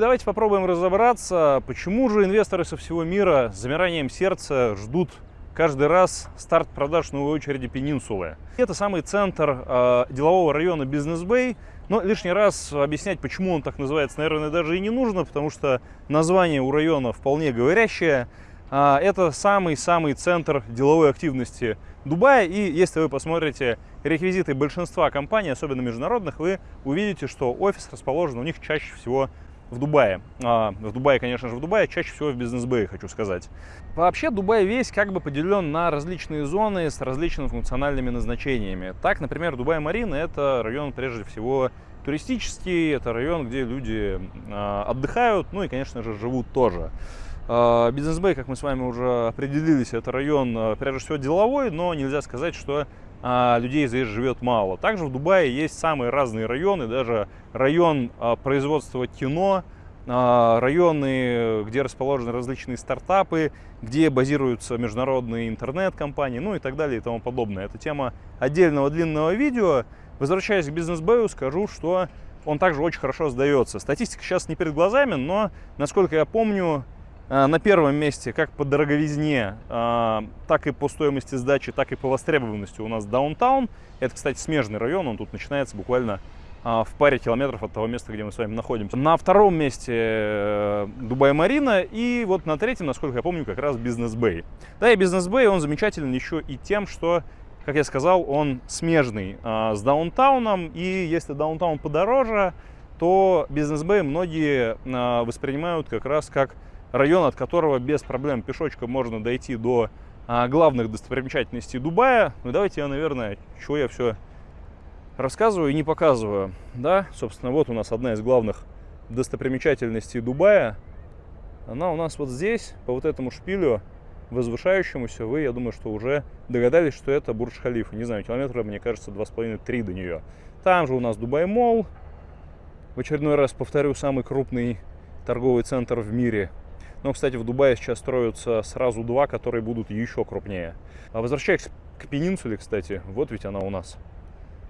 и давайте попробуем разобраться, почему же инвесторы со всего мира с замиранием сердца ждут каждый раз старт продаж новой очереди Пенинсулы. Это самый центр э, делового района Бизнес-Бэй, но лишний раз объяснять, почему он так называется, наверное, даже и не нужно, потому что название у района вполне говорящее. Э, это самый-самый центр деловой активности Дубая, и если вы посмотрите реквизиты большинства компаний, особенно международных, вы увидите, что офис расположен у них чаще всего в Дубае. А, в Дубае, конечно же, в Дубае, чаще всего в бизнес-бэе, хочу сказать. Вообще, Дубай весь как бы поделен на различные зоны с различными функциональными назначениями. Так, например, Дубай-Марина – это район, прежде всего, туристический, это район, где люди а, отдыхают, ну и, конечно же, живут тоже. А, Бизнес-бэй, как мы с вами уже определились, это район, а, прежде всего, деловой, но нельзя сказать, что а, людей здесь живет мало. Также в Дубае есть самые разные районы, даже район а, производства кино, а, районы, где расположены различные стартапы, где базируются международные интернет-компании, ну и так далее и тому подобное. Это тема отдельного длинного видео. Возвращаясь к бизнес-бэю, скажу, что он также очень хорошо сдается. Статистика сейчас не перед глазами, но, насколько я помню, на первом месте как по дороговизне, э, так и по стоимости сдачи, так и по востребованности у нас даунтаун. Это, кстати, смежный район, он тут начинается буквально э, в паре километров от того места, где мы с вами находимся. На втором месте Дубай-Марина и вот на третьем, насколько я помню, как раз Бизнес-Бэй. Да, и Бизнес-Бэй, он замечателен еще и тем, что, как я сказал, он смежный с даунтауном, и если даунтаун подороже, то Бизнес-Бэй многие воспринимают как раз как район, от которого без проблем пешочком можно дойти до а, главных достопримечательностей Дубая. Ну давайте я, наверное, чего я все рассказываю и не показываю. Да, собственно, вот у нас одна из главных достопримечательностей Дубая. Она у нас вот здесь, по вот этому шпилю, возвышающемуся, вы, я думаю, что уже догадались, что это Бурдж-Халифа. Не знаю, километра, мне кажется, 2,5-3 до нее. Там же у нас Дубай-Молл. В очередной раз повторю, самый крупный торговый центр в мире но, кстати, в Дубае сейчас строятся сразу два, которые будут еще крупнее. А возвращаясь к пенинсуле, кстати, вот ведь она у нас.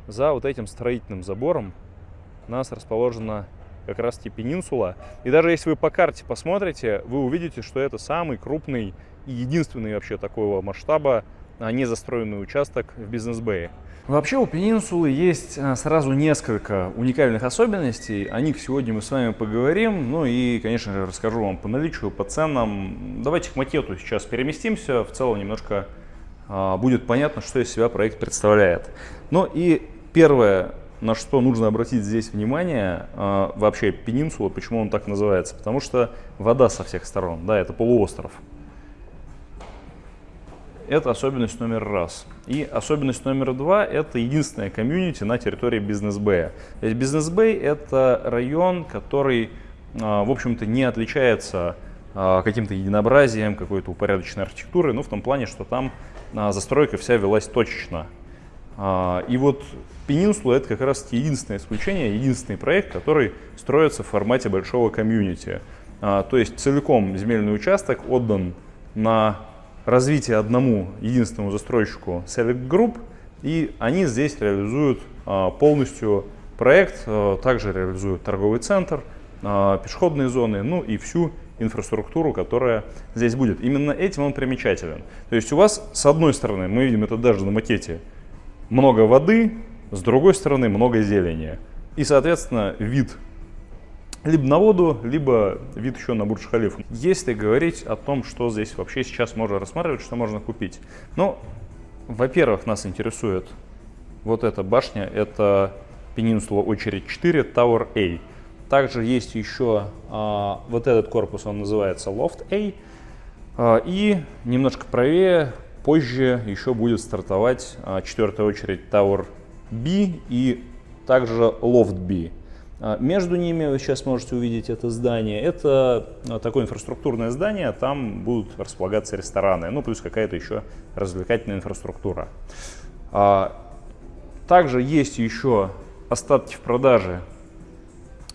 За вот этим строительным забором у нас расположена как раз-таки пенинсула. И даже если вы по карте посмотрите, вы увидите, что это самый крупный и единственный вообще такого масштаба незастроенный участок в Бизнес-Бэе. Вообще у Пенинсулы есть а, сразу несколько уникальных особенностей. О них сегодня мы с вами поговорим. Ну и, конечно же, расскажу вам по наличию, по ценам. Давайте к макету сейчас переместимся. В целом немножко а, будет понятно, что из себя проект представляет. Ну и первое, на что нужно обратить здесь внимание, а, вообще Пенинсула, почему он так называется. Потому что вода со всех сторон, да, это полуостров. Это особенность номер раз. И особенность номер два – это единственная комьюнити на территории Бизнес-Бэя. Бизнес-Бэй – это район, который, а, в общем-то, не отличается а, каким-то единообразием, какой-то упорядоченной архитектурой, ну, в том плане, что там а, застройка вся велась точечно. И вот Пенинсула – это как раз единственное исключение, единственный проект, который строится в формате большого комьюнити. То есть целиком земельный участок отдан на развитие одному единственному застройщику Select Group, и они здесь реализуют а, полностью проект, а, также реализуют торговый центр, а, пешеходные зоны, ну и всю инфраструктуру, которая здесь будет. Именно этим он примечателен. То есть у вас, с одной стороны, мы видим это даже на макете, много воды, с другой стороны, много зелени. И, соответственно, вид либо на воду, либо вид еще на Бурдж-Халифу. Если говорить о том, что здесь вообще сейчас можно рассматривать, что можно купить. Ну, во-первых, нас интересует вот эта башня, это Пенинсула очередь 4, Tower A. Также есть еще а, вот этот корпус, он называется Loft A. А, и немножко правее, позже еще будет стартовать а, четвертая очередь Tower B и также Loft B. А, между ними вы сейчас можете увидеть это здание. Это а, такое инфраструктурное здание, там будут располагаться рестораны, ну плюс какая-то еще развлекательная инфраструктура. А, также есть еще остатки в продаже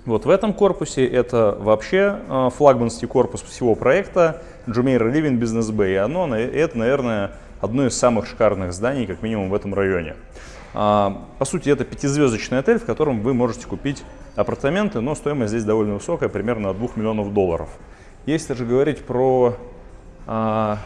вот в этом корпусе. Это вообще флагманский корпус всего проекта Jumeirah Living Business Bay. Оно, это, наверное, одно из самых шикарных зданий, как минимум в этом районе. А, по сути, это пятизвездочный отель, в котором вы можете купить апартаменты, но стоимость здесь довольно высокая, примерно от 2 миллионов долларов. Если же говорить про а,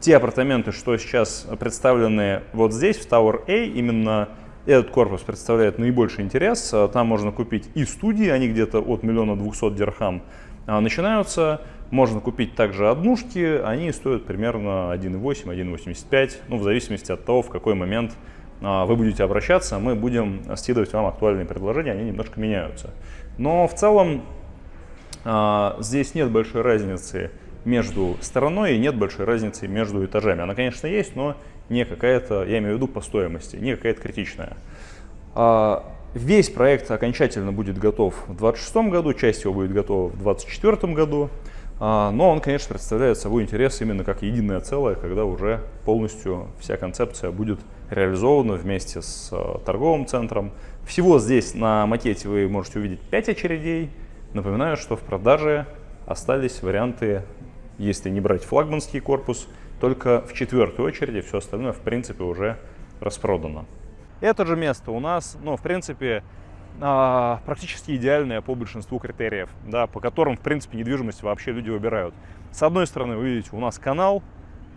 те апартаменты, что сейчас представлены вот здесь, в Tower A, именно этот корпус представляет наибольший интерес. А, там можно купить и студии, они где-то от миллиона двухсот дирхам а, начинаются. Можно купить также однушки, они стоят примерно 1,8, 1,85, ну, в зависимости от того, в какой момент вы будете обращаться, мы будем скидывать вам актуальные предложения, они немножко меняются. Но в целом здесь нет большой разницы между стороной и нет большой разницы между этажами. Она, конечно, есть, но не какая-то, я имею в виду по стоимости, не какая-то критичная. А, весь проект окончательно будет готов в 2026 году, часть его будет готова в 2024 году, а, но он, конечно, представляет собой интерес именно как единое целое, когда уже полностью вся концепция будет реализована вместе с а, торговым центром. Всего здесь на макете вы можете увидеть 5 очередей. Напоминаю, что в продаже остались варианты, если не брать флагманский корпус, только в четвертой очереди все остальное, в принципе, уже распродано. Это же место у нас, ну, в принципе, а, практически идеальное по большинству критериев, да, по которым, в принципе, недвижимость вообще люди выбирают. С одной стороны, вы видите, у нас канал,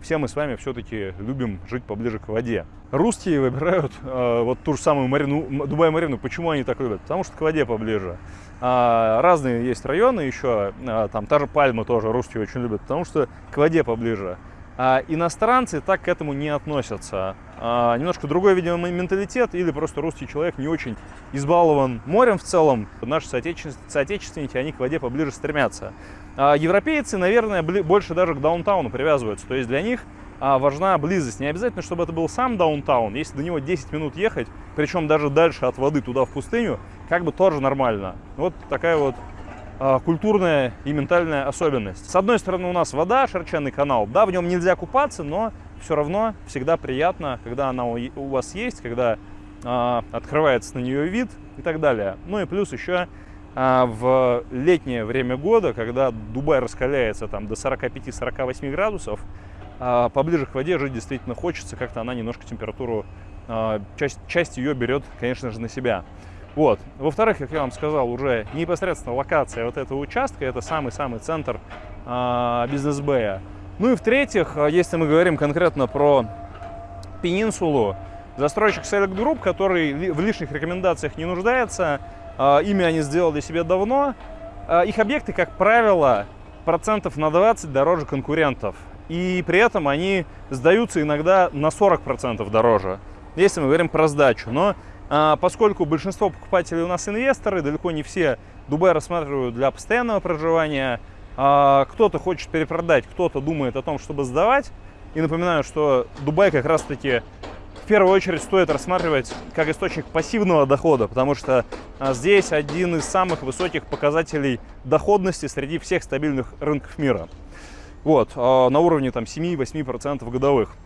все мы с вами все-таки любим жить поближе к воде. Русские выбирают э, вот ту же самую Марину, Дубай-Марину. Почему они так любят? Потому что к воде поближе. А, разные есть районы еще, а, там та же Пальма тоже русские очень любят, потому что к воде поближе. А иностранцы так к этому не относятся. А, немножко другой, видимо, менталитет или просто русский человек не очень избалован морем в целом. Наши соотечественники, они к воде поближе стремятся. А европейцы, наверное, больше даже к даунтауну привязываются. То есть для них важна близость. Не обязательно, чтобы это был сам даунтаун. Если до него 10 минут ехать, причем даже дальше от воды туда в пустыню, как бы тоже нормально. Вот такая вот культурная и ментальная особенность. С одной стороны у нас вода, шерченный канал, да, в нем нельзя купаться, но все равно всегда приятно, когда она у вас есть, когда э, открывается на нее вид и так далее. Ну и плюс еще э, в летнее время года, когда Дубай раскаляется там до 45-48 градусов, э, поближе к воде жить действительно хочется, как-то она немножко температуру, э, часть, часть ее берет, конечно же, на себя. Вот. Во-вторых, как я вам сказал, уже непосредственно локация вот этого участка, это самый-самый центр э, бизнес-бэя. Ну и в-третьих, а, если мы говорим конкретно про Пенинсулу, застройщик Select Group, который в лишних рекомендациях не нуждается, э, ими они сделали себе давно, э, их объекты, как правило, процентов на 20 дороже конкурентов. И при этом они сдаются иногда на 40% дороже, если мы говорим про сдачу. Но а, поскольку большинство покупателей у нас инвесторы, далеко не все Дубай рассматривают для постоянного проживания, а, кто-то хочет перепродать, кто-то думает о том, чтобы сдавать. И напоминаю, что Дубай как раз-таки в первую очередь стоит рассматривать как источник пассивного дохода, потому что а, здесь один из самых высоких показателей доходности среди всех стабильных рынков мира. Вот, на уровне там 7-8% годовых.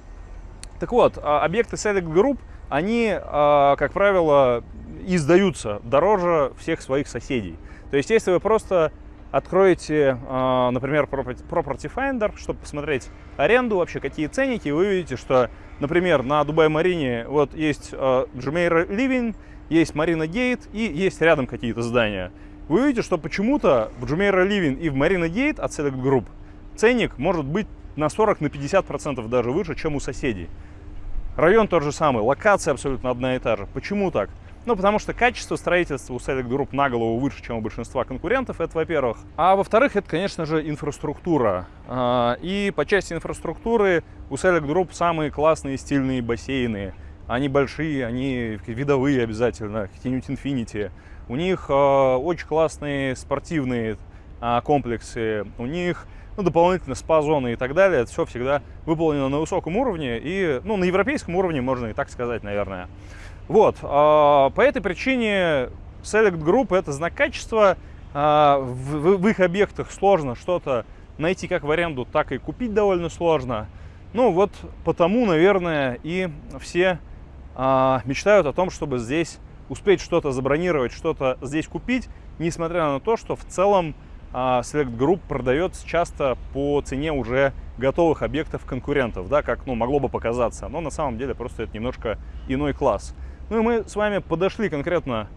Так вот, объекты Select Group – они, а, как правило, издаются дороже всех своих соседей. То есть, если вы просто откроете, а, например, Property Finder, чтобы посмотреть аренду, вообще какие ценники, вы увидите, что, например, на Дубай-Марине вот есть Jumeirah Living, есть Marina Gate и есть рядом какие-то здания. Вы увидите, что почему-то в Jumeirah Living и в Marina Gate от Select Group ценник может быть на 40-50% на 50 даже выше, чем у соседей. Район тот же самый, локация абсолютно одна и та же. Почему так? Ну, потому что качество строительства у Select Group на голову выше, чем у большинства конкурентов, это во-первых. А во-вторых, это, конечно же, инфраструктура. А, и по части инфраструктуры у Select Group самые классные стильные бассейны. Они большие, они видовые обязательно, какие-нибудь Infinity. У них а, очень классные спортивные комплексы. У них ну, дополнительно спа-зоны и так далее. Это все всегда выполнено на высоком уровне и, ну, на европейском уровне, можно и так сказать, наверное. Вот, а, по этой причине Select Group это знак качества. А, в, их объектах сложно что-то найти как в аренду, так и купить довольно сложно. Ну вот потому, наверное, и все а, мечтают о том, чтобы здесь успеть что-то забронировать, что-то здесь купить, несмотря на то, что в целом а, Select Group продается часто по цене уже готовых объектов конкурентов, да, как ну, могло бы показаться. Но на самом деле просто это немножко иной класс. Ну и мы с вами подошли конкретно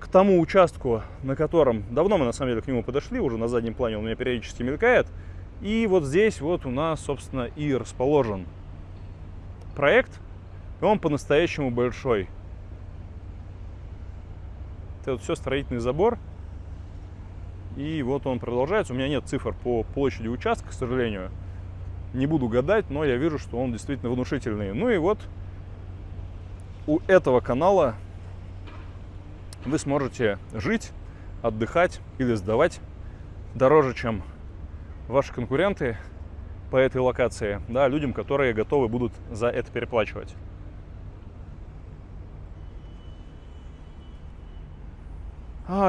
к тому участку, на котором... Давно мы на самом деле к нему подошли, уже на заднем плане он у меня периодически мелькает. И вот здесь вот у нас, собственно, и расположен проект. И он по-настоящему большой. Это вот все строительный забор. И вот он продолжается. У меня нет цифр по площади участка, к сожалению. Не буду гадать, но я вижу, что он действительно внушительный. Ну и вот у этого канала вы сможете жить, отдыхать или сдавать дороже, чем ваши конкуренты по этой локации, да, людям, которые готовы будут за это переплачивать.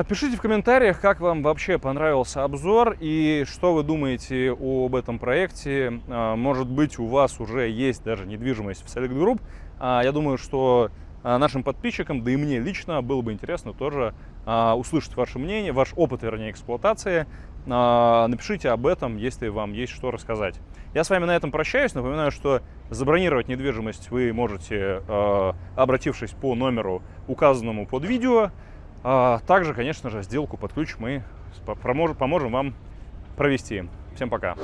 Пишите в комментариях, как вам вообще понравился обзор и что вы думаете об этом проекте. А, может быть, у вас уже есть даже недвижимость в Select Group. А, я думаю, что нашим подписчикам, да и мне лично было бы интересно тоже услышать ваше мнение, ваш опыт, вернее, эксплуатации. Напишите об этом, если вам есть что рассказать. Я с вами на этом прощаюсь. Напоминаю, что забронировать недвижимость вы можете, обратившись по номеру, указанному под видео. А также, конечно же, сделку под ключ мы поможем вам провести. Всем пока!